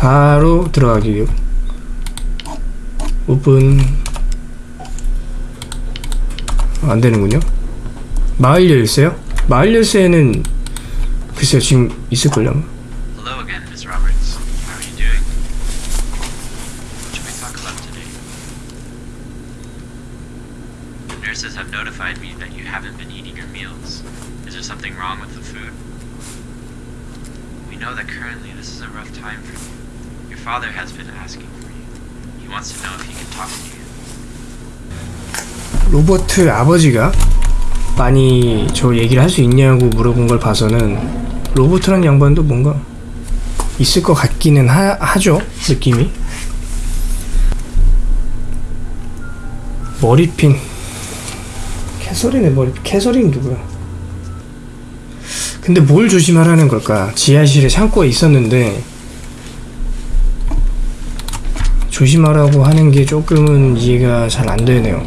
바로 들어가기 오픈 아, 안 되는군요 마을 열쇠요? 마을 열쇠는 글쎄요 지금 있을걸요 me currently this is a rough time for you. Father has been asking for you. He wants to know if he can talk to you. 로버트 아버지가 많이 저 얘기를 할 수 있냐고 물어본 걸 봐서는 로버트란 양반도 뭔가 있을 것 같기는 하, 하죠 느낌이 머리핀 캐서린의 머리핀 캐서린 누구야 근데 뭘 조심하라는 걸까 지하실에 창고에 있었는데 조심하라고 하는 게 조금은 이해가 잘 안 되네요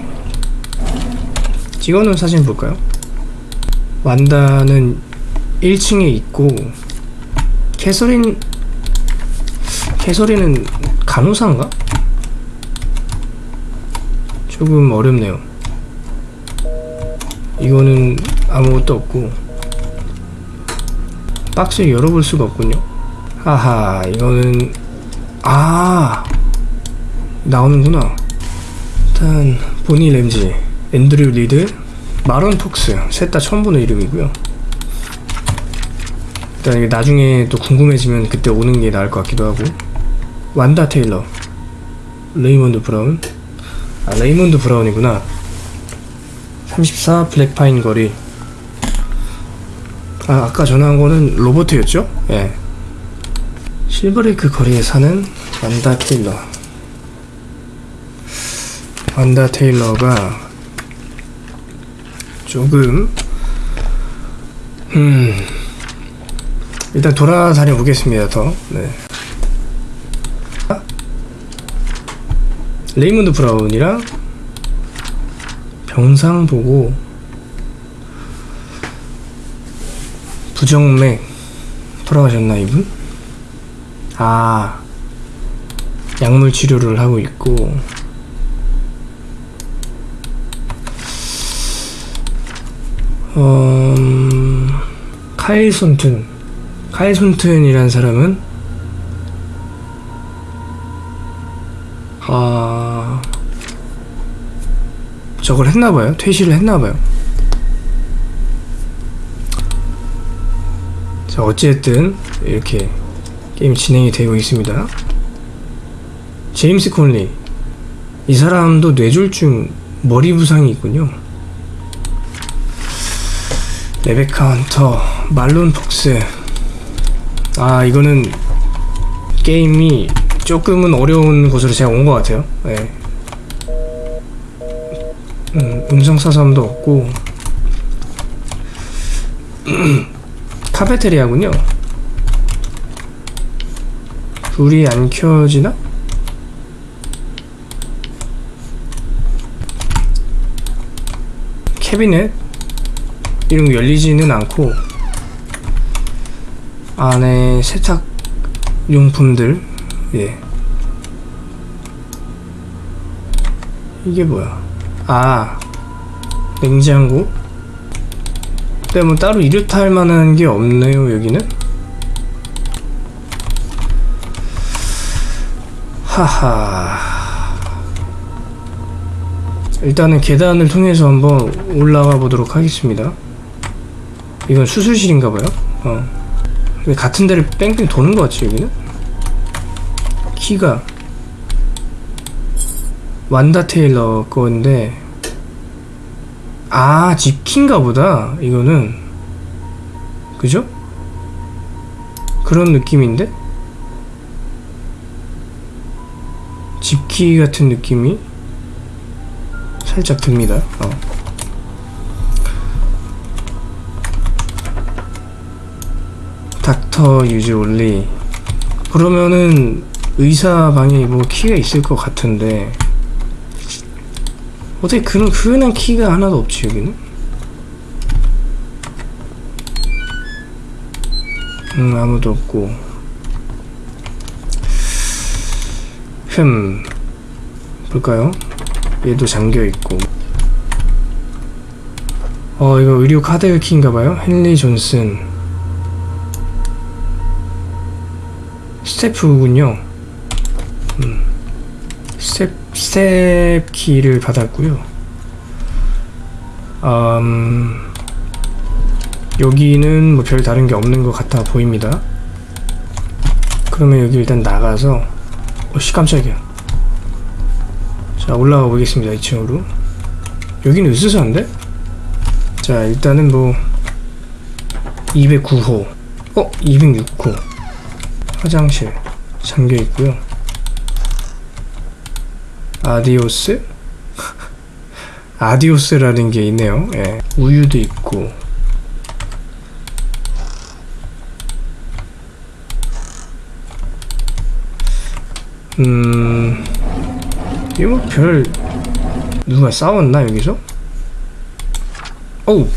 찍어놓은 사진 볼까요? 완다는 1층에 있고 캐서린 캐서린은 간호사인가? 조금 어렵네요 이거는 아무것도 없고 박스를 열어볼 수가 없군요 하하 이거는 아 나오는구나. 일단 보니 램지 앤드류 리드 마론 톡스 셋 다 처음 보는 이름이고요. 일단 이게 나중에 또 궁금해지면 그때 오는 게 나을 것 같기도 하고. 완다 테일러 레이먼드 브라운. 아 레이먼드 브라운이구나. 34 블랙파인 거리. 아 아까 전화한 거는 로버트였죠? 예. 실버레이크 거리에 사는 완다 테일러 완다 테일러가 조금 음 일단 돌아다녀 보겠습니다 더 네. 아? 레이먼드 브라운이랑 병상 보고 부정맥 돌아가셨나 이분? 아 약물 치료를 하고 있고 음, 카일 손튼 카일 손튼이란 사람은 아 저걸 했나봐요? 퇴실을 했나봐요. 자 어찌됐든 이렇게 게임 진행이 되고 있습니다. 제임스 콘리. 이 사람도 뇌졸중 머리 부상이 있군요 레베카 헌터, 말론 폭스. 아, 이거는 게임이 조금은 어려운 곳으로 제가 온 것 같아요. 네. 음, 음성 사서함도 없고. 카페테리아군요. 불이 안 켜지나? 캐비넷? 이런 거 열리지는 않고 안에 세탁 용품들 예. 이게 뭐야? 아 냉장고? 근데 뭐 따로 이렇다 할 만한 게 없네요 여기는. 하하. 일단은 계단을 통해서 한번 올라가 보도록 하겠습니다 이건 수술실인가봐요 어. 왜 같은 데를 뺑뺑 도는 것 같지 여기는? 키가 완다 테일러 건데 아 집키인가 보다 이거는 그죠? 그런 느낌인데? 집키 같은 느낌이 살짝 듭니다 어. 닥터 유즈 올리 그러면은 의사 방에 뭐 키가 있을 것 같은데 어떻게 그런 흔한 키가 하나도 없지 여기는? 음 아무도 없고 흠 볼까요? 얘도 잠겨 있고. 어 이거 의료 카드 키인가봐요. 헨리 존슨 스태프군요. 음. 스태프 스태프 키를 받았고요. 음, 여기는 뭐 별 다른 게 없는 것 같아 보입니다. 그러면 여기 일단 나가서 어씨 깜짝이야. 자 올라가 보겠습니다 2층으로. 여기는 으스스한데? 자 일단은 뭐 209호 어 206호 화장실 잠겨 있고요. 아디오스? 아디오스라는 게 있네요. 예. 우유도 있고. 음, 이거 뭐 별, 누가 싸웠나, 여기서? 어우!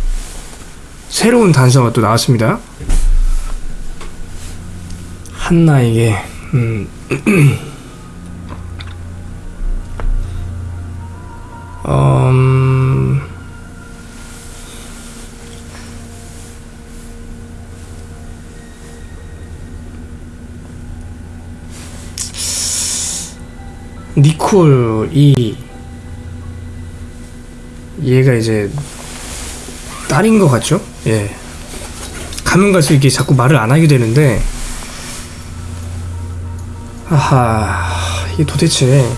새로운 단서가 또 나왔습니다. 한나에게, 음, 음... 니콜이 얘가 이제 딸인 것 같죠? 예. 가면 갈수록 이게 자꾸 말을 안 하게 되는데 아하 이게 도대체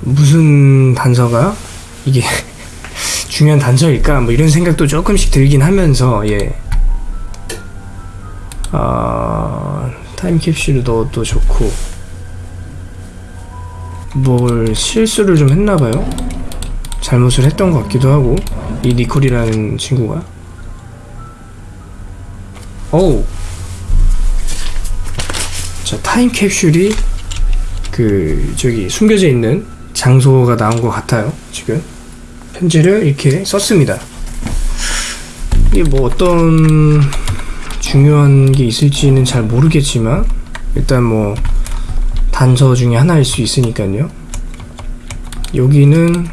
무슨 단서가 이게 중요한 단서일까? 뭐 이런 생각도 조금씩 들긴 하면서 예. 아 타임캡슐을 넣어도 좋고. 뭘 실수를 좀 했나봐요? 잘못을 했던 것 같기도 하고 이 니콜이라는 친구가. 어우! 자 타임캡슐이 그 저기 숨겨져 있는 장소가 나온 것 같아요 지금. 편지를 이렇게 썼습니다. 이게 뭐 어떤 중요한 게 있을지는 잘 모르겠지만 일단 뭐 단서 중에 하나일 수 있으니까요. 여기는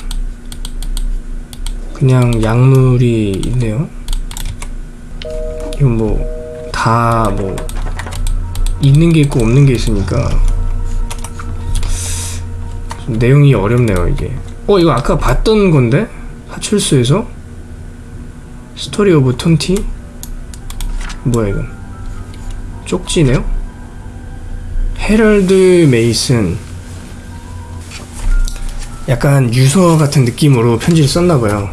그냥 약물이 있네요. 이건 뭐 다뭐 있는 게 있고 없는 게 있으니까. 좀 내용이 어렵네요 이게. 어 이거 아까 봤던 건데? 파출소에서? story of 톤티? 뭐야 이건? 쪽지네요? 헤럴드 메이슨. 약간 유서 같은 느낌으로 편지를 썼나봐요.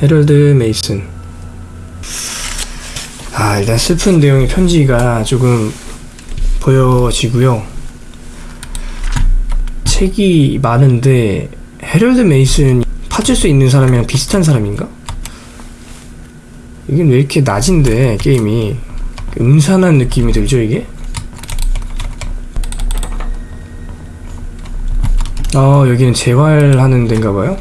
헤럴드 메이슨. 아 일단 슬픈 내용의 편지가 조금 보여지고요 책이 많은데 헤럴드 메이슨 파출소에 있는 사람이랑 비슷한 사람인가? 이게 왜 이렇게 낮인데 게임이 음산한 느낌이 들죠 이게? 아 여기는 재활하는 데인가봐요?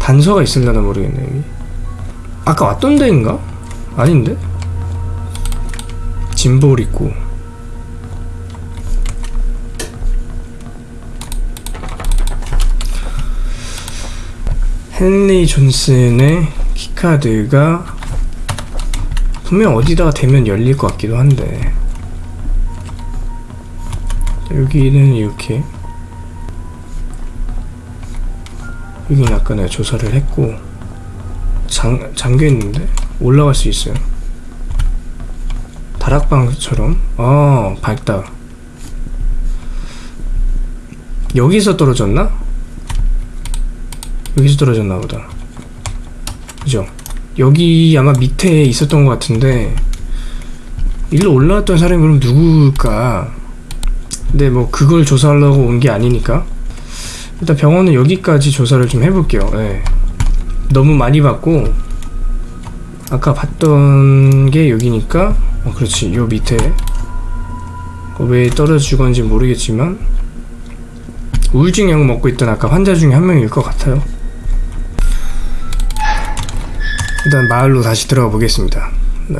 단서가 있을려나 모르겠네 여기 아까 왔던 데인가? 아닌데? 짐볼 있고 헨리 존슨의 키카드가 분명 어디다가 대면 열릴 것 같기도 한데. 여기는 이렇게. 여기는 아까 내가 조사를 했고 잠, 잠겨있는데? 올라갈 수 있어요. 다락방처럼? 아 밝다. 여기서 떨어졌나? 여기서 떨어졌나 보다. 그죠? 여기 아마 밑에 있었던 것 같은데 일로 올라왔던 사람이 그럼 누굴까? 근데 뭐 그걸 조사하려고 온 게 아니니까. 일단 병원은 여기까지 조사를 좀 해볼게요. 예. 너무 많이 봤고 아까 봤던 게 여기니까 어 그렇지. 요 밑에. 어, 왜 떨어져 죽었는지 모르겠지만 우울증 약 먹고 있던 아까 환자 중에 한 명일 것 같아요 일단 마을로 다시 들어가 보겠습니다. 네.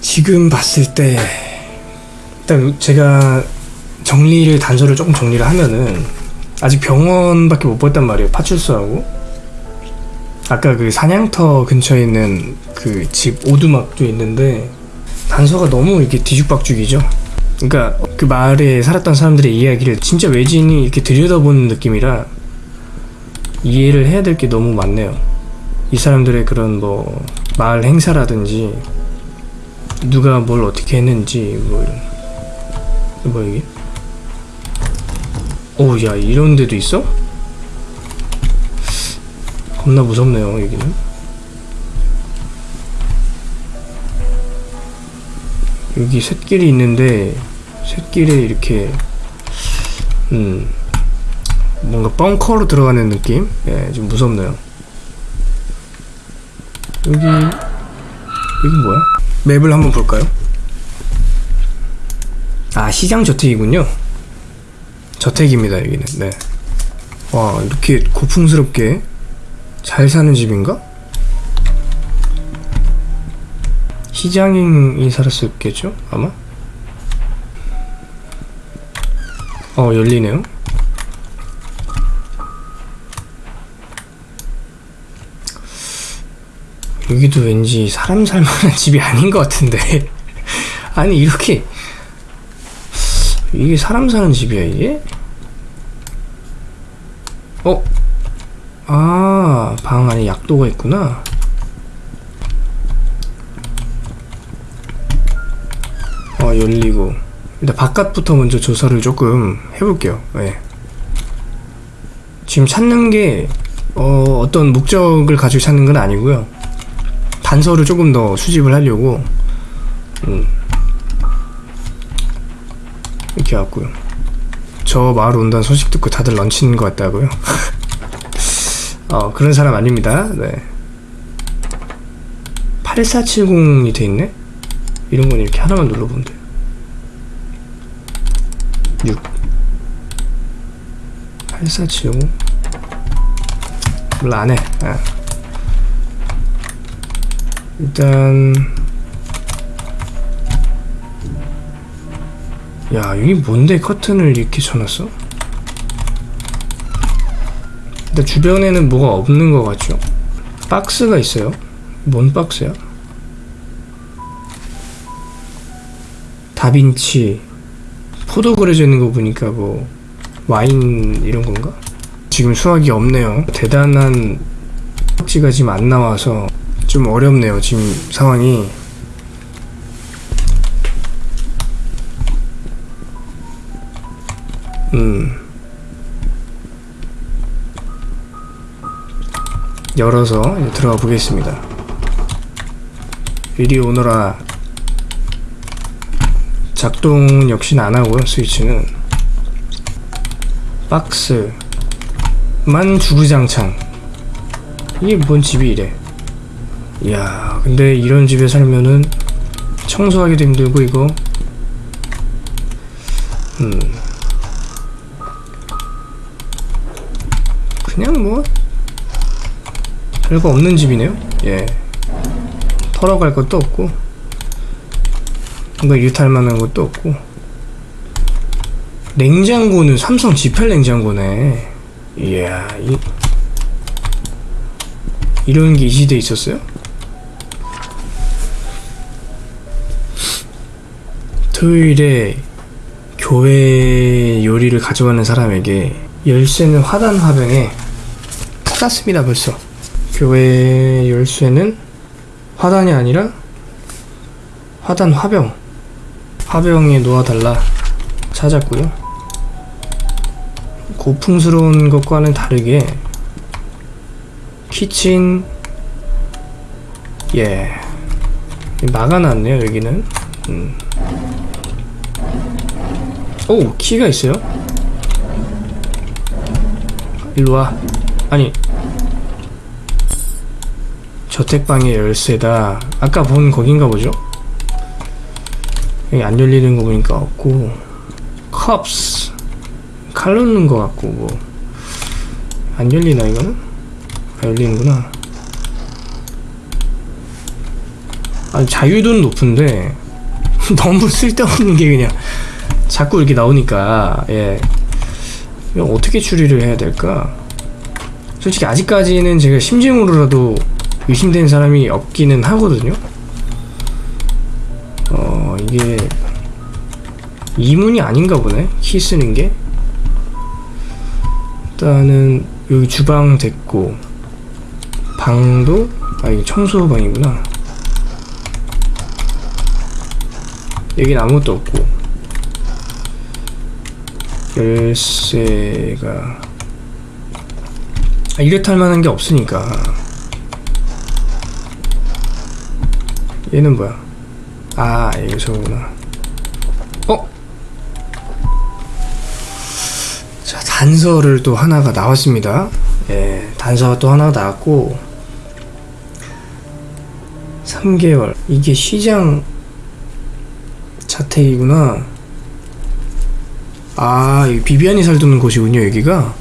지금 봤을 때 일단 제가 정리를 단서를 조금 정리를 하면은 아직 병원밖에 못 봤단 말이에요 파출소하고. 아까 그 사냥터 근처에 있는 그 집 오두막도 있는데 단서가 너무 이렇게 뒤죽박죽이죠. 그러니까 그 마을에 살았던 사람들의 이야기를 진짜 외진이 이렇게 들여다보는 느낌이라 이해를 해야 될 게 너무 많네요 이 사람들의 그런 뭐 마을 행사라든지 누가 뭘 어떻게 했는지 뭐 이런 뭐 이게? 오, 야 이런 데도 있어? 겁나 무섭네요 여기는. 여기 샛길이 있는데 샛길에 이렇게 음 뭔가 벙커로 들어가는 느낌? 예, 좀 무섭네요. 여기 여기 뭐야? 맵을 한번 볼까요? 아 시장 저택이군요. 저택입니다 여기는. 네. 와 이렇게 고풍스럽게 잘 사는 집인가? 시장인이 살았었겠죠 아마. 어 열리네요. 여기도 왠지 사람 살만한 집이 아닌 것 같은데 아니 이렇게 이게 사람 사는 집이야 이게? 어? 아, 방 안에 약도가 있구나. 어, 열리고. 일단 바깥부터 먼저 조사를 조금 해볼게요. 예. 지금 찾는 게, 어, 어떤 목적을 가지고 찾는 건 아니고요. 단서를 조금 더 수집을 하려고, 음. 이렇게 왔고요. 저 마을 온다는 소식 듣고 다들 런치는 것 같다고요? 어, 그런 사람 아닙니다. 네. 8470이 돼 있네? 이런 건 이렇게 하나만 눌러보면 돼요. 6. 8470. 몰라, 안 해. 아. 일단, 야, 이게 뭔데 커튼을 이렇게 쳐놨어? 근데 주변에는 뭐가 없는 것 같죠? 박스가 있어요. 뭔 박스야? 다빈치 포도 그려져 있는 거 보니까 뭐 와인 이런 건가? 지금 수학이 없네요. 대단한 쪽지가 지금 안 나와서 좀 어렵네요. 지금 상황이. 음. 열어서 들어가 보겠습니다. 이리 오너라. 작동 역시는 안 하고요, 스위치는. 박스. 만 주구장창. 이게 뭔 집이 이래. 이야, 근데 이런 집에 살면은 청소하기도 힘들고, 이거. 음. 그냥 뭐 별거 없는 집이네요. 예. 털어갈 것도 없고 뭔가 유탈 만한 것도 없고 냉장고는 삼성 지펠 냉장고네. 이야 이 이런 게 이 시대에 있었어요? 토요일에 교회 요리를 가져가는 사람에게 열쇠는 화단 화병에 찾았습니다 벌써. 교회 열쇠는 화단이 아니라 화단 화병. 화병에 놓아달라 찾았고요. 고풍스러운 것과는 다르게 키친 예 막아놨네요 여기는. 음. 오 키가 있어요? 일로와. 아니 저택방의 열쇠다. 아까 본 거긴가 보죠? 여기 안 열리는 거 보니까 없고 컵스 칼 넣는 거 같고 뭐. 안 열리나 이거는? 아 열리는구나. 아 자유도는 높은데 너무 쓸데없는 게 그냥 자꾸 이렇게 나오니까 예. 이거 어떻게 추리를 해야 될까? 솔직히 아직까지는 제가 심증으로라도 의심되는 사람이 없기는 하거든요. 어 이게 이문이 아닌가 보네 키 쓰는 게. 일단은 여기 주방 됐고 방도 아 이게 청소방이구나. 여긴 아무것도 없고 열쇠가. 아, 이렇다 할 만한 게 없으니까. 얘는 뭐야? 아 이거 저거구나. 어? 자 단서를 또 하나가 나왔습니다. 예 단서가 또 하나 나왔고. 3개월. 이게 시장 자택이구나 아 비비안이 살던 곳이군요 여기가.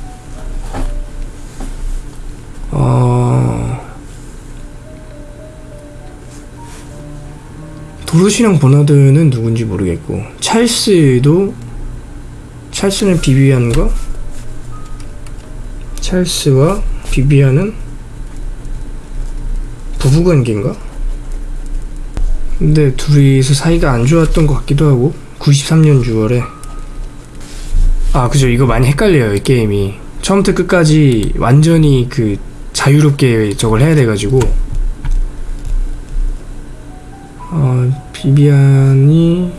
어... 도로시랑 버나드는 누군지 모르겠고 찰스도 찰스는 비비안과 찰스와 비비안은 부부관계인가? 근데 둘이서 사이가 안 좋았던 것 같기도 하고 93년 6월에 아 그죠. 이거 많이 헷갈려요 이 게임이. 처음부터 끝까지 완전히 그 자유롭게 저걸 해야 돼가지고. 어 비비안이.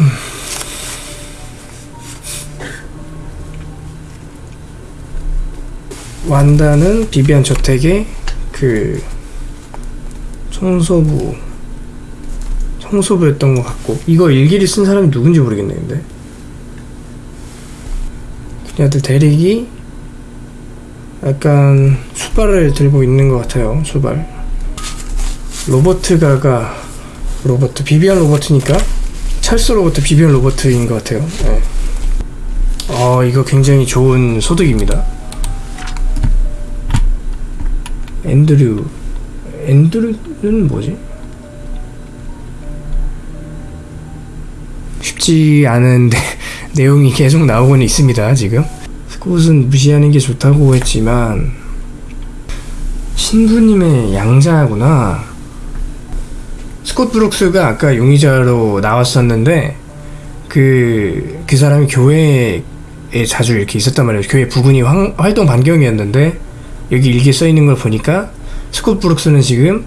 음. 완다는 비비안 저택의 그 청소부 청소부였던 것 같고 이거 일기를 쓴 사람이 누군지 모르겠네 근데. 그녀들 대릭이 약간 수발을 들고 있는 것 같아요 수발. 로버트 가가 로버트 비비안 로버트니까? 찰스 로버트 비비안 로버트인 것 같아요 네. 어 이거 굉장히 좋은 소득입니다. 앤드류 앤드류는 뭐지? 쉽지 않은데 내용이 계속 나오고는 있습니다 지금. 스콧은 무시하는 게 좋다고 했지만 신부님의 양자구나. 스콧 브룩스가 아까 용의자로 나왔었는데 그, 그 사람이 교회에 자주 이렇게 있었단 말이에요. 교회 부근이 황- 활동 반경이었는데 여기 일기에 써 있는 걸 보니까 스콧 브룩스는 지금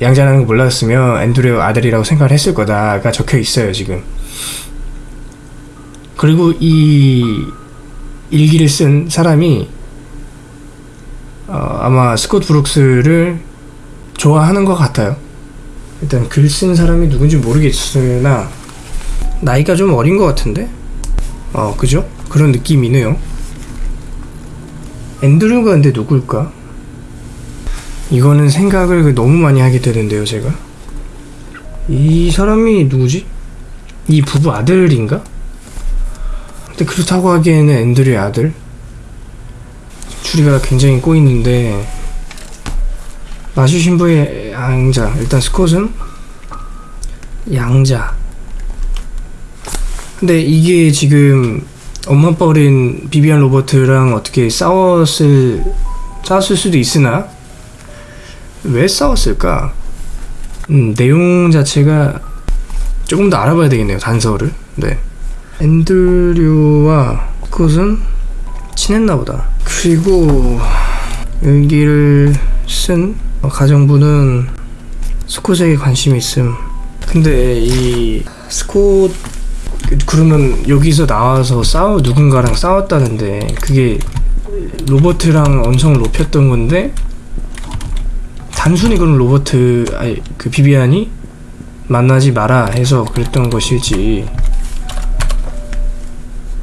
양자라는 걸 몰랐으면 앤드류 아들이라고 생각을 했을 거다가 적혀 있어요 지금. 그리고 이 일기를 쓴 사람이 어, 아마 스콧 브룩스를 좋아하는 것 같아요. 일단 글 쓴 사람이 누군지 모르겠으나 나이가 좀 어린 것 같은데, 어 그죠? 그런 느낌이네요. 앤드류가 근데 누굴까? 이거는 생각을 그 너무 많이 하게 되는데요, 제가. 이 사람이 누구지? 이 부부 아들인가? 근데 그렇다고 하기에는 앤드류의 아들? 추리가 굉장히 꼬이는데 마슈 신부의 양자 일단 스콧은 양자 근데 이게 지금 엄마 뻘인 비비안 로버트랑 어떻게 싸웠을 싸웠을 수도 있으나 왜 싸웠을까? 음, 내용 자체가 조금 더 알아봐야 되겠네요 단서를. 네. 앤드류와 스콧은 친했나 보다. 그리고 여기를 쓴 가정부는 스콧에게 관심이 있음. 근데 이 스콧 그러면 여기서 나와서 싸워 누군가랑 싸웠다는데 그게 로버트랑 언성을 높였던 건데 단순히 그럼 로버트 아니 그 비비안이 만나지 마라 해서 그랬던 것이지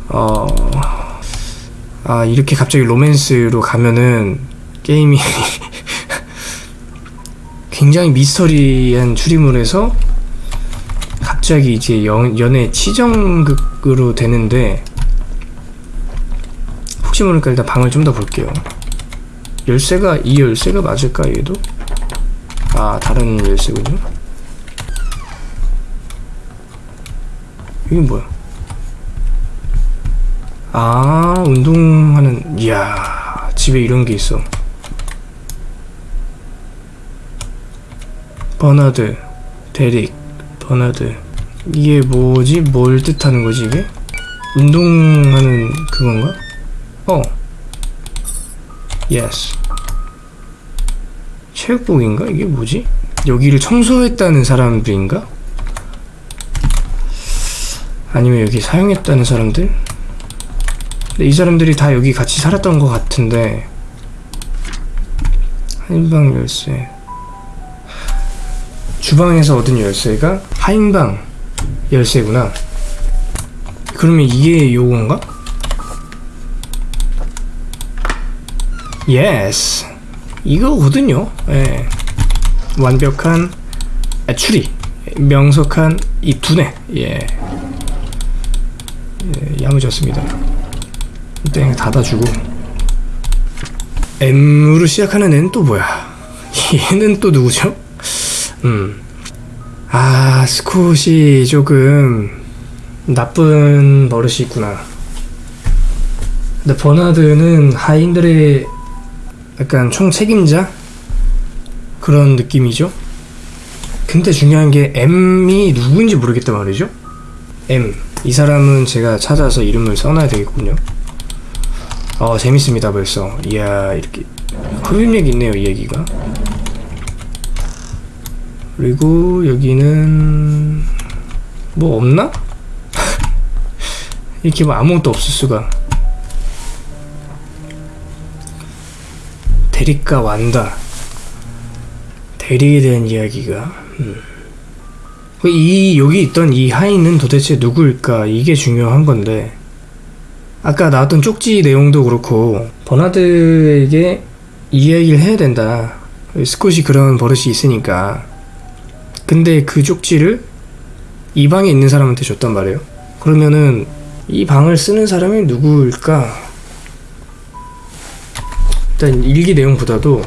어. 아 이렇게 갑자기 로맨스로 가면은 게임이 굉장히 미스터리한 추리물에서 갑자기 이제 연, 연애 치정극으로 되는데 혹시 모르니까 일단 방을 좀 더 볼게요 열쇠가 이 열쇠가 맞을까 얘도? 아 다른 열쇠군요 이게 뭐야? 아 운동하는 이야 집에 이런 게 있어. 버나드 데릭 버나드. 이게 뭐지? 뭘 뜻하는 거지 이게? 운동하는 그건가? 어. yes 체육복인가? 이게 뭐지? 여기를 청소했다는 사람들인가 아니면 여기 사용했다는 사람들? 이 사람들이 다 여기 같이 살았던 것 같은데. 하인방 열쇠. 주방에서 얻은 열쇠가 하인방 열쇠구나. 그러면 이게 요건가? yes 이거거든요. 예. 완벽한 아, 추리. 명석한 이 두뇌. 예. 예 야무졌습니다 땡 닫아주고 M으로 시작하는 애는 또 뭐야 얘는 또 누구죠? 음. 아 스콧이 조금 나쁜 버릇이 있구나 근데 버나드는 하인들의 약간 총책임자 그런 느낌이죠. 근데 중요한 게 M이 누구인지 모르겠단 말이죠. M 이 사람은 제가 찾아서 이름을 써놔야 되겠군요. 어 재밌습니다 벌써. 이야 이렇게 흡입력이 있네요 이 얘기가. 그리고 여기는 뭐 없나? 이렇게 뭐 아무것도 없을 수가. 대리가 완다. 대리에 대한 이야기가. 음. 이 여기 있던 이 하인은 도대체 누구일까? 이게 중요한 건데. 아까 나왔던 쪽지 내용도 그렇고 버나드에게 이야기를 해야 된다. 스콧이 그런 버릇이 있으니까. 근데 그 쪽지를 이 방에 있는 사람한테 줬단 말이에요. 그러면은 이 방을 쓰는 사람이 누구일까? 일단 일기 내용보다도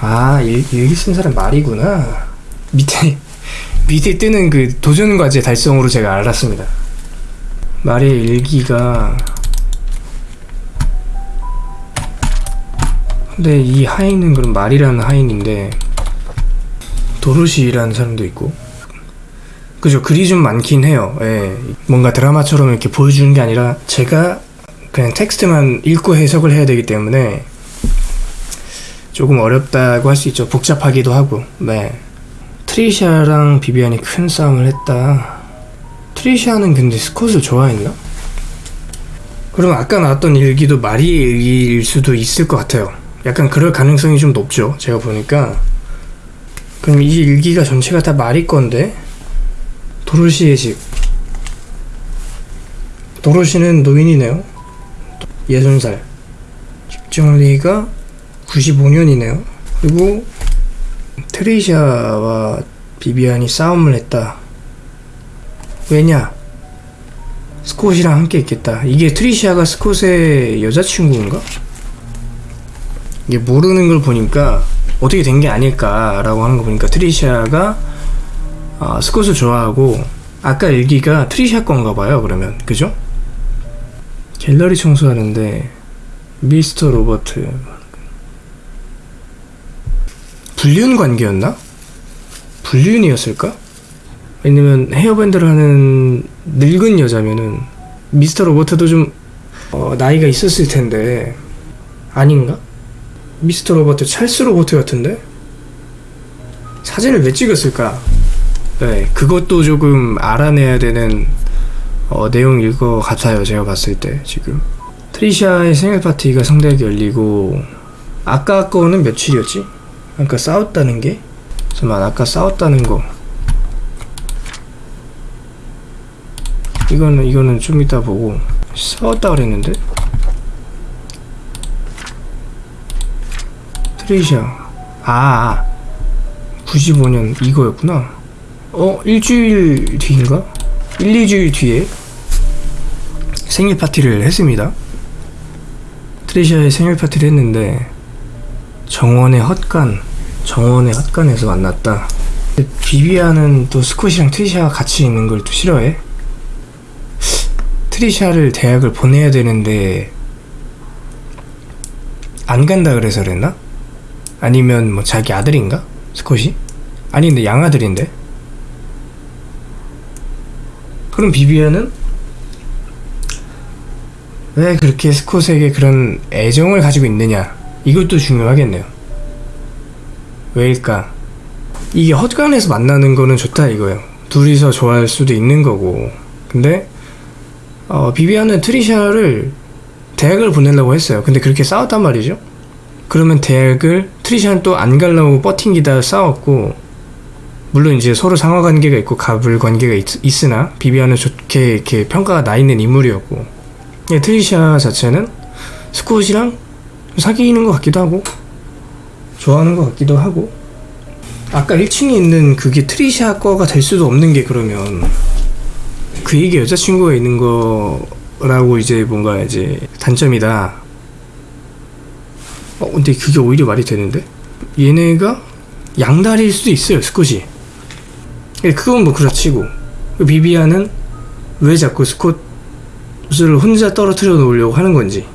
아 일, 일기 쓴 사람 말이구나 밑에 밑에 뜨는 그 도전 과제 달성으로 제가 알았습니다 말의 일기가 근데 이 하인은 그럼 말이라는 하인인데 도로시라는 사람도 있고 그죠 글이 좀 많긴 해요 예. 뭔가 드라마처럼 이렇게 보여주는 게 아니라 제가 그냥 텍스트만 읽고 해석을 해야 되기 때문에 조금 어렵다고 할 수 있죠. 복잡하기도 하고. 네. 트리샤랑 비비안이 큰 싸움을 했다. 트리샤는 근데 스콧을 좋아했나? 그럼 아까 나왔던 일기도 마리의 일기일 수도 있을 것 같아요. 약간 그럴 가능성이 좀 높죠. 제가 보니까. 그럼 이 일기가 전체가 다 마리 건데? 도로시의 집. 도로시는 노인이네요. 예순살 직정리가 95년이네요 그리고 트리샤와 비비안이 싸움을 했다. 왜냐? 스콧이랑 함께 있겠다. 이게 트리샤가 스콧의 여자친구인가? 이게 모르는 걸 보니까 어떻게 된 게 아닐까라고 하는 거 보니까 트리샤가 아, 스콧을 좋아하고 아까 일기가 트리샤 건가 봐요 그러면. 그죠? 갤러리 청소하는데 미스터 로버트 불륜 관계였나? 불륜이었을까? 왜냐면 헤어밴드를 하는 늙은 여자면은 미스터 로버트도 좀 어, 나이가 있었을 텐데 아닌가? 미스터 로버트 찰스 로버트 같은데? 사진을 왜 찍었을까? 네, 그것도 조금 알아내야 되는 어, 내용일 것 같아요. 제가 봤을 때 지금 트리샤의 생일 파티가 성대하게 열리고 아까 거는 며칠이었지? 아까 싸웠다는 게? 잠깐만 아까 싸웠다는 거 이거는 이거는 좀 이따 보고 싸웠다 그랬는데 트리샤 아 95년 이거였구나 어 일주일 뒤인가? 1, 2주일 뒤에 생일 파티를 했습니다. 트리샤의 생일 파티를 했는데 정원의 헛간 정원의 헛간에서 만났다. 비비안은 또 스콧이랑 트리샤가 같이 있는 걸 또 싫어해. 트리샤를 대학을 보내야 되는데 안 간다 그래서 그랬나? 아니면 뭐 자기 아들인가? 스콧이? 아니 근데 양아들인데? 그럼 비비아는 왜 그렇게 스콧에게 그런 애정을 가지고 있느냐? 이것도 중요하겠네요. 왜일까? 이게 헛간에서 만나는 거는 좋다 이거예요. 둘이서 좋아할 수도 있는 거고. 근데 어, 비비안은 트리샤를 대학을 보내려고 했어요. 근데 그렇게 싸웠단 말이죠. 그러면 대학을 트리샤는 또안 가려고 버팅기다 싸웠고 물론 이제 서로 상하 관계가 있고 갑을 관계가 있, 으나 비비안은 좋게 이렇게 평가가 나 있는 인물이었고 예, 트리샤 자체는 스콧이랑 사귀는 것 같기도 하고 좋아하는 것 같기도 하고. 아까 1층에 있는 그게 트리샤 거가 될 수도 없는 게 그러면 그에게 여자친구가 있는 거라고 이제 뭔가 이제 단점이다. 어 근데 그게 오히려 말이 되는데? 얘네가 양다리일 수도 있어요 스콧이 예, 그건 뭐 그렇치고. 비비아는 왜 자꾸 스콧을 혼자 떨어뜨려 놓으려고 하는 건지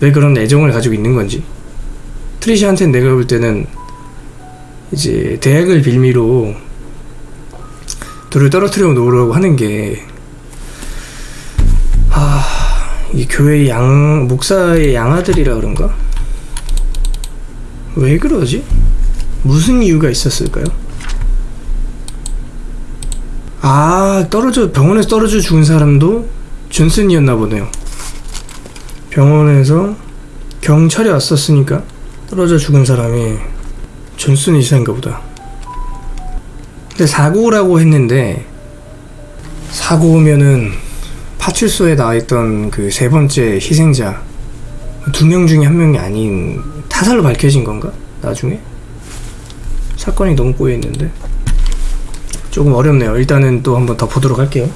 왜 그런 애정을 가지고 있는 건지 트리샤한테는 내가 볼 때는 이제 대학을 빌미로 둘을 떨어뜨려 놓으려고 하는 게 아, 이 교회 양 목사의 양아들이라 그런가? 왜 그러지? 무슨 이유가 있었을까요? 아, 떨어져 병원에서 떨어져 죽은 사람도 존슨이었나 보네요. 병원에서 경찰이 왔었으니까 떨어져 죽은 사람이 존슨 이사인가 보다. 근데 사고라고 했는데 사고면은 파출소에 나와있던 그 세 번째 희생자 두 명 중에 한 명이 아닌 타살로 밝혀진 건가? 나중에? 사건이 너무 꼬여있는데 조금 어렵네요. 일단은 또 한번 더 보도록 할게요.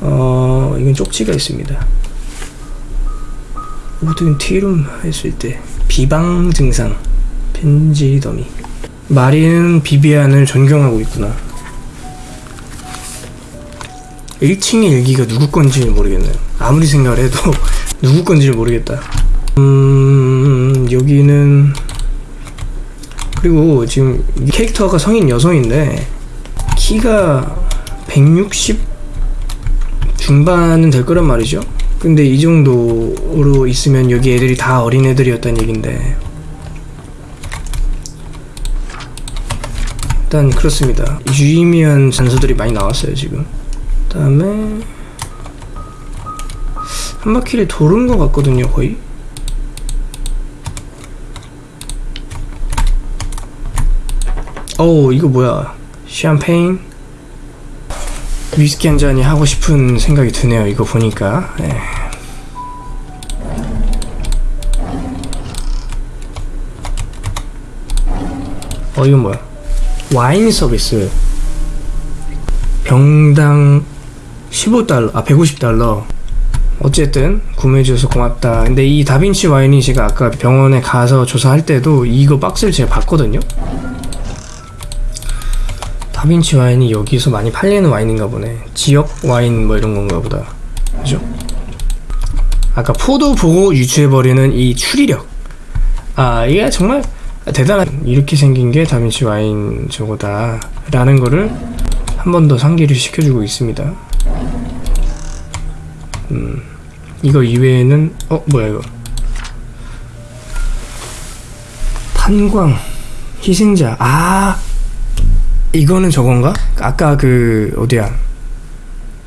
어, 이건 쪽지가 있습니다. 모든 티룸 했을 때 비방 증상 편지 더미. 마리는 비비안을 존경하고 있구나. 1층의 일기가 누구 건지는 모르겠네요. 아무리 생각을 해도 누구 건지를 모르겠다. 음 여기는 그리고 지금 이 캐릭터가 성인 여성인데 키가 160 중반은 될 거란 말이죠 근데 이 정도로 있으면 여기 애들이 다 어린 애들이었단 얘긴데. 일단 그렇습니다. 유의미한 단서들이 많이 나왔어요 지금. 그 다음에 한 바퀴를 도는 것 같거든요 거의. 어우 이거 뭐야? 샴페인 위스키 한 잔이 하고 싶은 생각이 드네요 이거 보니까. 네. 어 이건 뭐야? 와인 서비스. 병당 15달러 아 150달러. 어쨌든 구매해줘서 고맙다. 근데 이 다빈치 와인이 제가 아까 병원에 가서 조사할 때도 이거 박스를 제가 봤거든요 다빈치 와인이 여기서 많이 팔리는 와인인가 보네. 지역 와인 뭐 이런 건가 보다. 그죠? 아까 포도 보고 유추해버리는 이 추리력. 아 이게 정말 대단한 이렇게 생긴 게 다빈치 와인 저거다 라는 거를 한 번 더 상기를 시켜주고 있습니다. 음 이거 이외에는 어 뭐야 이거? 탄광 희생자. 아 이거는 저건가? 아까 그 어디야?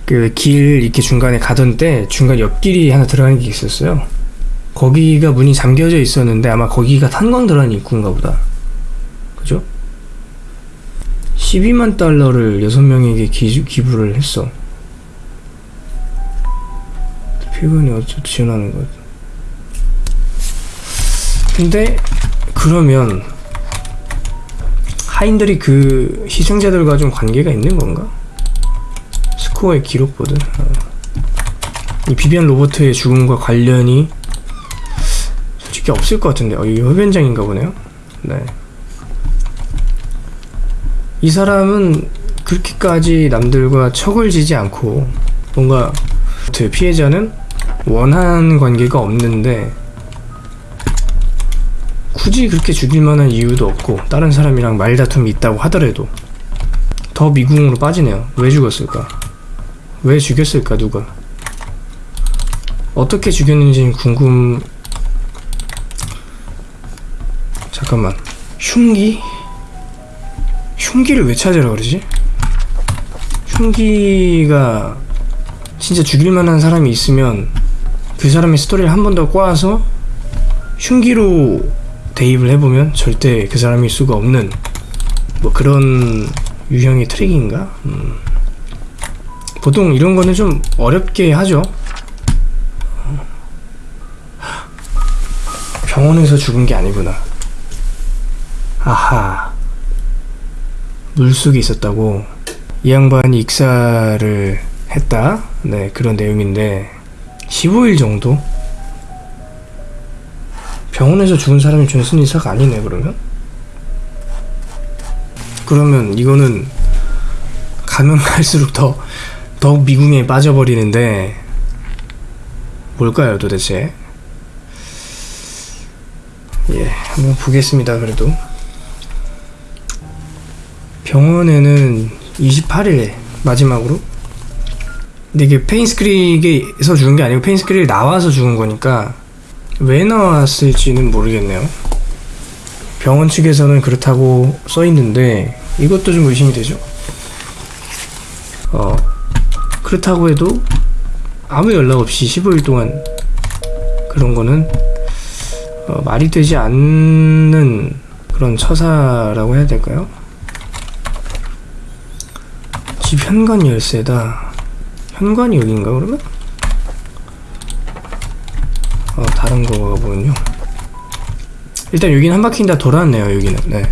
그 길 이렇게 중간에 가던 때 중간 옆길이 하나 들어가는 게 있었어요. 거기가 문이 잠겨져 있었는데 아마 거기가 탄광 들어가는 입구인가 보다. 그죠? 12만 달러를 6명에게 기, 기부를 했어. 피곤이 어쩌 지원하는 것 근데 그러면 하인들이 그 희생자들과 좀 관계가 있는 건가? 스코어의 기록보든 어. 이 비비안 로버트의 죽음과 관련이 솔직히 없을 것 같은데 어, 이게 흡연장인가 보네요 네. 이 사람은 그렇게까지 남들과 척을 지지 않고 뭔가 그 피해자는 원한 관계가 없는데 굳이 그렇게 죽일 만한 이유도 없고 다른 사람이랑 말다툼이 있다고 하더라도 더 미궁으로 빠지네요. 왜 죽었을까? 왜 죽였을까 누가? 어떻게 죽였는지 궁금. 잠깐만. 흉기? 흉기를 왜 찾으라 그러지? 흉기가 진짜 죽일 만한 사람이 있으면 그 사람의 스토리를 한 번 더 꼬아서 흉기로 대입을 해보면 절대 그 사람일 수가 없는 뭐 그런 유형의 트릭인가? 음. 보통 이런 거는 좀 어렵게 하죠. 병원에서 죽은 게 아니구나. 아하. 물속에 있었다고. 이 양반이 익사를 했다. 네, 그런 내용인데 15일 정도? 병원에서 죽은 사람이 존슨 이사가 아니네 그러면? 그러면 이거는 가면 갈수록 더 더욱 미궁에 빠져버리는데 뭘까요 도대체? 예, 한번 보겠습니다 그래도 병원에는 28일에 마지막으로 근데 이게 페인스크릭에서 죽은 게 아니고 페인스크릭 나와서 죽은 거니까 왜 나왔을지는 모르겠네요. 병원 측에서는 그렇다고 써 있는데 이것도 좀 의심이 되죠. 어 그렇다고 해도 아무 연락 없이 15일 동안 그런 거는 어, 말이 되지 않는 그런 처사라고 해야 될까요? 집 현관 열쇠다. 현관이 여긴가 그러면? 어 다른 거가 보군요. 일단 여기는 한 바퀴 다 돌아왔네요 여기는. 네.